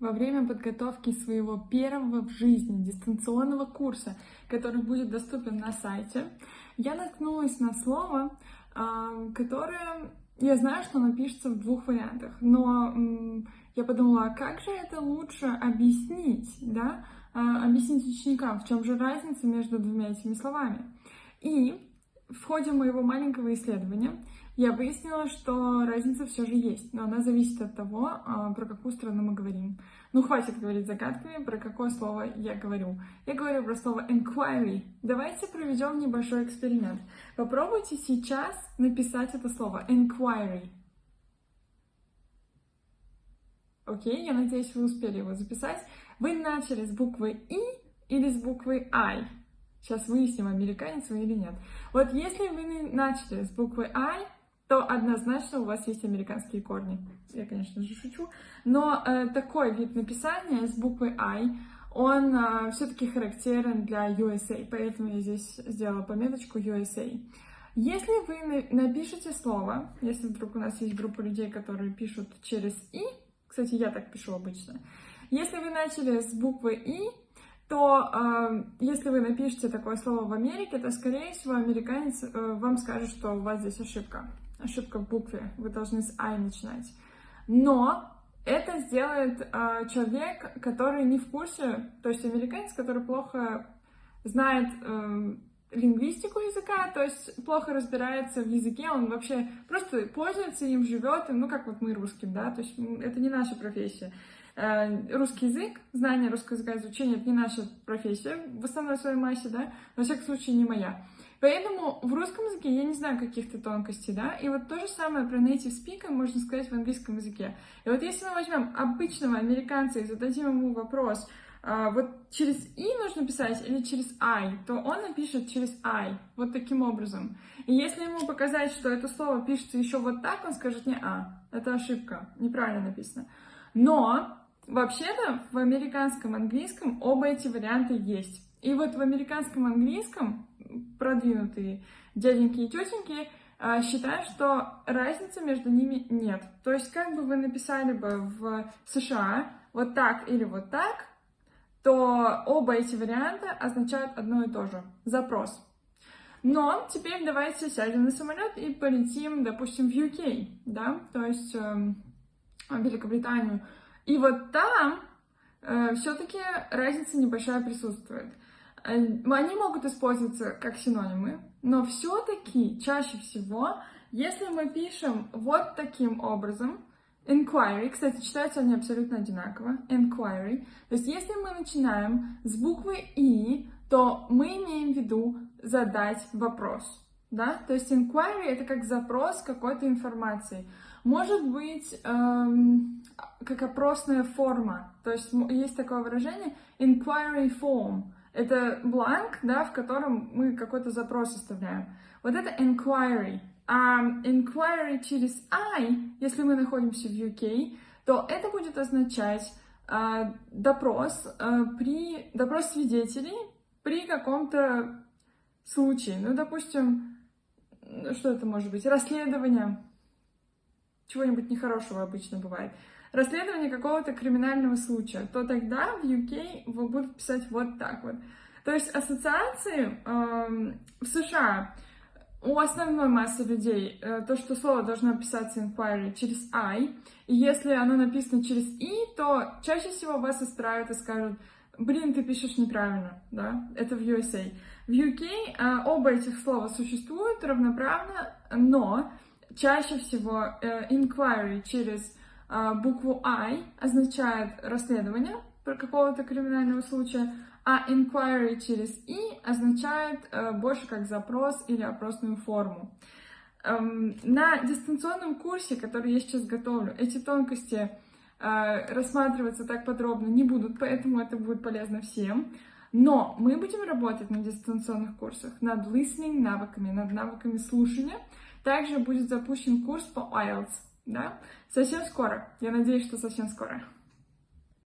во время подготовки своего первого в жизни дистанционного курса, который будет доступен на сайте, я наткнулась на слово, а, которое я знаю, что оно пишется в двух вариантах, но я подумала, а как же это лучше объяснить, да, а, объяснить ученикам, в чем же разница между двумя этими словами. И в ходе моего маленького исследования я выяснила, что разница все же есть, но она зависит от того, а, про какую страну мы говорим. Ну, хватит говорить загадками, про какое слово я говорю. Я говорю про слово inquiry. Давайте проведем небольшой эксперимент. Попробуйте сейчас написать это слово inquiry. Окей, я надеюсь, вы успели его записать. Вы начали с буквы И или с буквы I? Сейчас выясним, американец вы или нет. Вот если вы начали с буквы I, то однозначно у вас есть американские корни. Я, конечно же, шучу. Но э, такой вид написания с буквой I, он э, все-таки характерен для USA, поэтому я здесь сделала пометочку USA. Если вы напишете слово, если вдруг у нас есть группа людей, которые пишут через «и», кстати, я так пишу обычно, если вы начали с буквы «и», то э, если вы напишете такое слово в Америке, то, скорее всего, американец э, вам скажет, что у вас здесь ошибка. Ошибка в букве. Вы должны с I начинать. Но это сделает э, человек, который не в курсе, то есть американец, который плохо знает э, лингвистику языка, то есть плохо разбирается в языке, он вообще просто пользуется им, живет, ну как вот мы русским, да, то есть это не наша профессия. Э, русский язык, знание русского языка, изучение — это не наша профессия в основной своей массе, да, во всяком случае не моя. Поэтому в русском языке я не знаю каких-то тонкостей, да, и вот то же самое про native speaker можно сказать в английском языке. И вот если мы возьмем обычного американца и зададим ему вопрос, а, вот через «и» нужно писать или через «I», то он напишет через «I», вот таким образом. И если ему показать, что это слово пишется еще вот так, он скажет не «а», это ошибка, неправильно написано. Но Вообще-то в американском английском оба эти варианта есть. И вот в американском английском продвинутые дяденьки и тетеньки а, считают, что разницы между ними нет. То есть как бы вы написали бы в США вот так или вот так, то оба эти варианта означают одно и то же — запрос. Но теперь давайте сядем на самолет и полетим, допустим, в UK, да, то есть э, в Великобританию. И вот там э, все-таки разница небольшая присутствует. Э, они могут использоваться как синонимы, но все-таки чаще всего, если мы пишем вот таким образом, inquiry, кстати, читаются они абсолютно одинаково, inquiry, то есть если мы начинаем с буквы и, то мы имеем в виду задать вопрос, да, то есть inquiry это как запрос какой-то информации. Может быть, эм, как опросная форма. То есть есть такое выражение inquiry form. Это бланк, да, в котором мы какой-то запрос оставляем. Вот это inquiry. А inquiry через I, если мы находимся в UK, то это будет означать э, допрос э, при допрос свидетелей при каком-то случае. Ну, допустим, что это может быть? Расследование чего-нибудь нехорошего обычно бывает расследование какого-то криминального случая, то тогда в UK вы будут писать вот так вот. То есть ассоциации э, в США у основной массы людей э, то, что слово должно писаться inquiry через I, и если оно написано через I, то чаще всего вас исправят и скажут, блин, ты пишешь неправильно, да, это в USA. В UK э, оба этих слова существуют равноправно, но чаще всего э, inquiry через а, букву I означает расследование какого-то криминального случая, а inquiry через I означает э, больше как запрос или опросную форму. Эм, на дистанционном курсе, который я сейчас готовлю, эти тонкости э, рассматриваться так подробно не будут, поэтому это будет полезно всем. Но мы будем работать на дистанционных курсах над listening навыками, над навыками слушания. Также будет запущен курс по IELTS да? Совсем скоро. Я надеюсь, что совсем скоро.